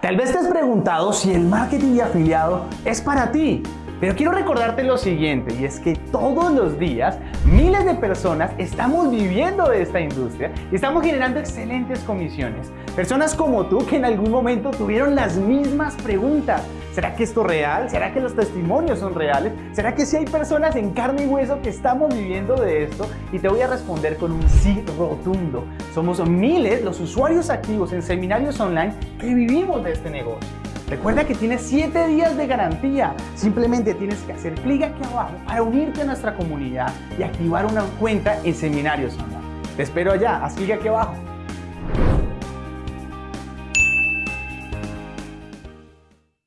Tal vez te has preguntado si el marketing de afiliado es para ti. Pero quiero recordarte lo siguiente, y es que todos los días miles de personas estamos viviendo de esta industria y estamos generando excelentes comisiones. Personas como tú que en algún momento tuvieron las mismas preguntas. ¿Será que esto es real? ¿Será que los testimonios son reales? ¿Será que si hay personas en carne y hueso que estamos viviendo de esto? Y te voy a responder con un sí rotundo. Somos miles los usuarios activos en seminarios online que vivimos de este negocio. Recuerda que tienes 7 días de garantía. Simplemente tienes que hacer clic aquí abajo para unirte a nuestra comunidad y activar una cuenta en Seminarios Online. Te espero allá, haz clic aquí abajo.